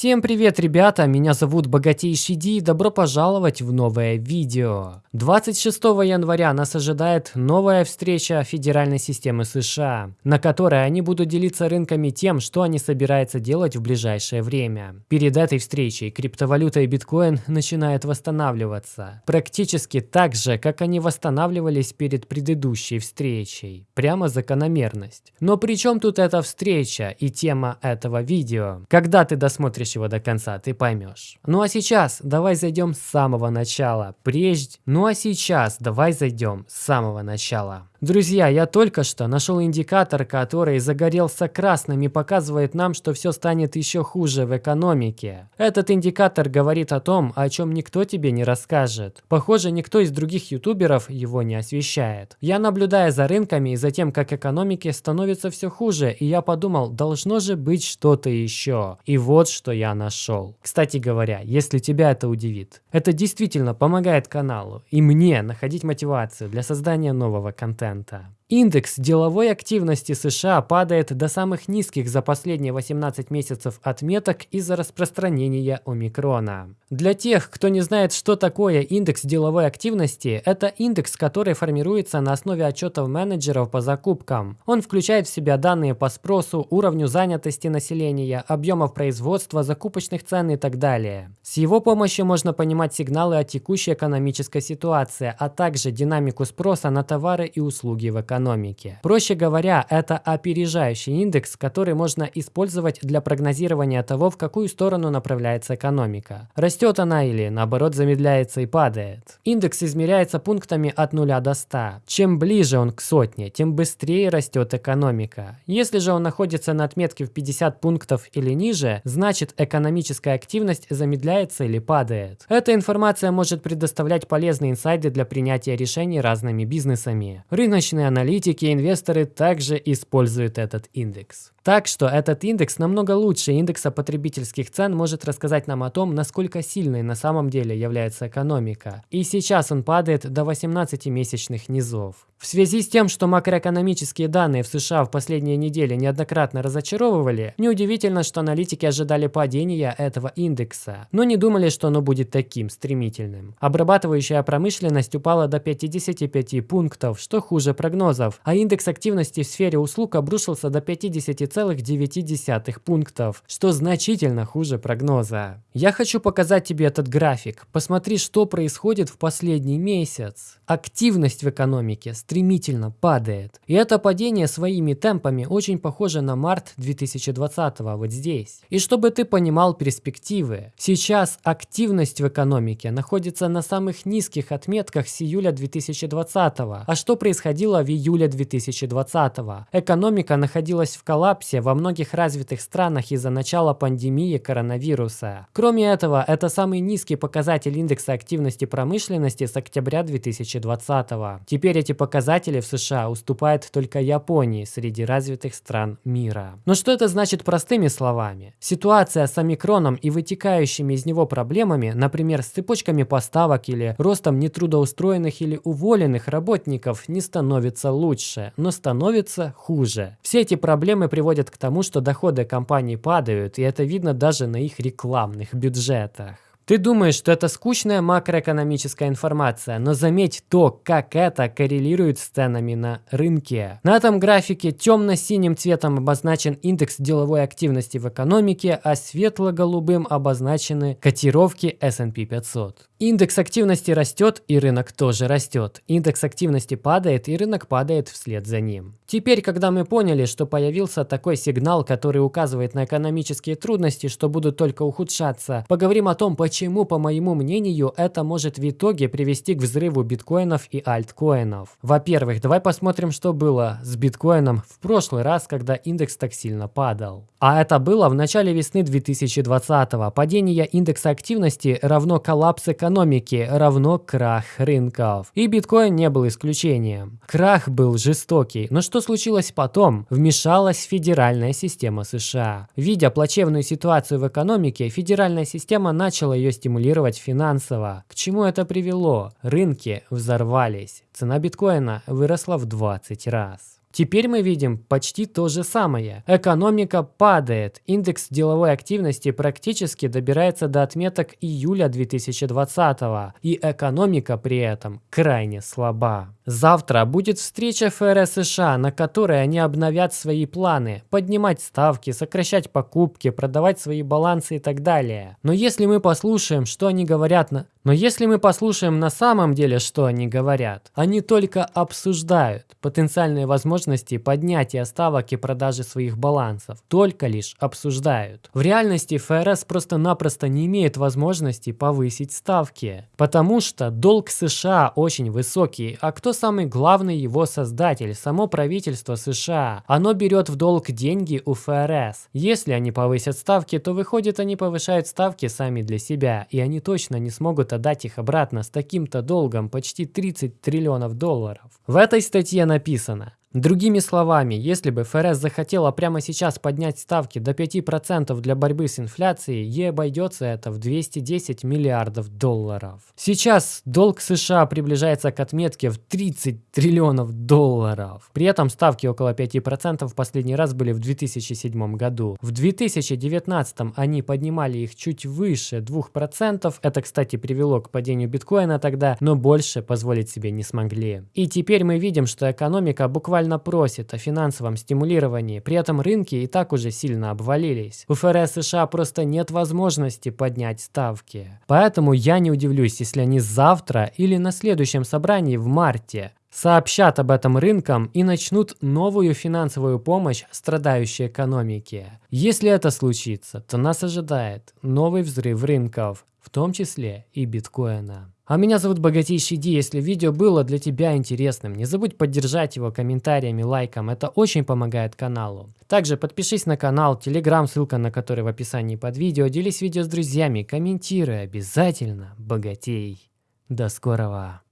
Всем привет, ребята! Меня зовут Богатейший Ди и добро пожаловать в новое видео. 26 января нас ожидает новая встреча Федеральной системы США, на которой они будут делиться рынками тем, что они собираются делать в ближайшее время. Перед этой встречей криптовалюта и биткоин начинают восстанавливаться. Практически так же, как они восстанавливались перед предыдущей встречей. Прямо закономерность. Но при чем тут эта встреча и тема этого видео? Когда ты досмотришь досмотришь его до конца, ты поймешь. Ну а сейчас давай зайдем с самого начала. Прежде... Ну а сейчас давай зайдем с самого начала. Друзья, я только что нашел индикатор, который загорелся красным и показывает нам, что все станет еще хуже в экономике. Этот индикатор говорит о том, о чем никто тебе не расскажет. Похоже, никто из других ютуберов его не освещает. Я наблюдаю за рынками и за тем, как экономике становится все хуже, и я подумал, должно же быть что-то еще. И вот что я нашел. Кстати говоря, если тебя это удивит, это действительно помогает каналу и мне находить мотивацию для создания нового контента контента. Индекс деловой активности США падает до самых низких за последние 18 месяцев отметок из-за распространения омикрона. Для тех, кто не знает, что такое индекс деловой активности, это индекс, который формируется на основе отчетов менеджеров по закупкам. Он включает в себя данные по спросу, уровню занятости населения, объемов производства, закупочных цен и так далее. С его помощью можно понимать сигналы о текущей экономической ситуации, а также динамику спроса на товары и услуги в экономике экономики. Проще говоря, это опережающий индекс, который можно использовать для прогнозирования того, в какую сторону направляется экономика. Растет она или наоборот замедляется и падает. Индекс измеряется пунктами от 0 до 100. Чем ближе он к сотне, тем быстрее растет экономика. Если же он находится на отметке в 50 пунктов или ниже, значит экономическая активность замедляется или падает. Эта информация может предоставлять полезные инсайды для принятия решений разными бизнесами. Рыночные аналитики аналитики и инвесторы также используют этот индекс. Так что этот индекс намного лучше индекса потребительских цен может рассказать нам о том, насколько сильной на самом деле является экономика. И сейчас он падает до 18-месячных низов. В связи с тем, что макроэкономические данные в США в последние недели неоднократно разочаровывали, неудивительно, что аналитики ожидали падения этого индекса, но не думали, что оно будет таким стремительным. Обрабатывающая промышленность упала до 55 пунктов, что хуже прогнозов, а индекс активности в сфере услуг обрушился до 50 9,9 пунктов, что значительно хуже прогноза. Я хочу показать тебе этот график. Посмотри, что происходит в последний месяц. Активность в экономике стремительно падает. И это падение своими темпами очень похоже на март 2020 вот здесь. И чтобы ты понимал перспективы, сейчас активность в экономике находится на самых низких отметках с июля 2020. А что происходило в июле 2020? Экономика находилась в коллапсе во многих развитых странах из-за начала пандемии коронавируса. Кроме этого, это самый низкий показатель индекса активности промышленности с октября 2020 -го. Теперь эти показатели в США уступают только Японии среди развитых стран мира. Но что это значит простыми словами? Ситуация с омикроном и вытекающими из него проблемами, например, с цепочками поставок или ростом нетрудоустроенных или уволенных работников, не становится лучше, но становится хуже. Все эти проблемы приводят к тому, что доходы компаний падают, и это видно даже на их рекламных бюджетах. Ты думаешь, что это скучная макроэкономическая информация, но заметь то, как это коррелирует с ценами на рынке. На этом графике темно-синим цветом обозначен индекс деловой активности в экономике, а светло-голубым обозначены котировки S&P 500. Индекс активности растет, и рынок тоже растет. Индекс активности падает, и рынок падает вслед за ним. Теперь, когда мы поняли, что появился такой сигнал, который указывает на экономические трудности, что будут только ухудшаться, поговорим о том, почему по моему мнению, это может в итоге привести к взрыву биткоинов и альткоинов. Во-первых, давай посмотрим, что было с биткоином в прошлый раз, когда индекс так сильно падал. А это было в начале весны 2020 -го. Падение индекса активности равно коллапс экономики, равно крах рынков. И биткоин не был исключением. Крах был жестокий. Но что случилось потом? Вмешалась федеральная система США. Видя плачевную ситуацию в экономике, федеральная система начала ее стимулировать финансово. К чему это привело? Рынки взорвались. Цена биткоина выросла в 20 раз. Теперь мы видим почти то же самое. Экономика падает, индекс деловой активности практически добирается до отметок июля 2020 и экономика при этом крайне слаба. Завтра будет встреча ФРС США, на которой они обновят свои планы, поднимать ставки, сокращать покупки, продавать свои балансы и так далее. Но если мы послушаем, что они говорят на... Но если мы послушаем на самом деле, что они говорят, они только обсуждают потенциальные возможности поднятия ставок и продажи своих балансов. Только лишь обсуждают. В реальности ФРС просто-напросто не имеет возможности повысить ставки, потому что долг США очень высокий, а кто самый главный его создатель? Само правительство США. Оно берет в долг деньги у ФРС. Если они повысят ставки, то выходит они повышают ставки сами для себя, и они точно не смогут могут отдать их обратно с таким-то долгом почти 30 триллионов долларов. В этой статье написано, Другими словами, если бы ФРС захотела прямо сейчас поднять ставки до 5% для борьбы с инфляцией, ей обойдется это в 210 миллиардов долларов. Сейчас долг США приближается к отметке в 30 триллионов долларов. При этом ставки около 5% в последний раз были в 2007 году. В 2019 они поднимали их чуть выше 2%. Это, кстати, привело к падению биткоина тогда, но больше позволить себе не смогли. И теперь мы видим, что экономика буквально буквально просит о финансовом стимулировании, при этом рынки и так уже сильно обвалились. У ФРС США просто нет возможности поднять ставки. Поэтому я не удивлюсь, если они завтра или на следующем собрании в марте сообщат об этом рынкам и начнут новую финансовую помощь страдающей экономике. Если это случится, то нас ожидает новый взрыв рынков, в том числе и биткоина. А меня зовут Богатейший Ди. Если видео было для тебя интересным, не забудь поддержать его комментариями, лайком. Это очень помогает каналу. Также подпишись на канал, телеграм, ссылка на который в описании под видео. Делись видео с друзьями, комментируй обязательно. Богатей. До скорого.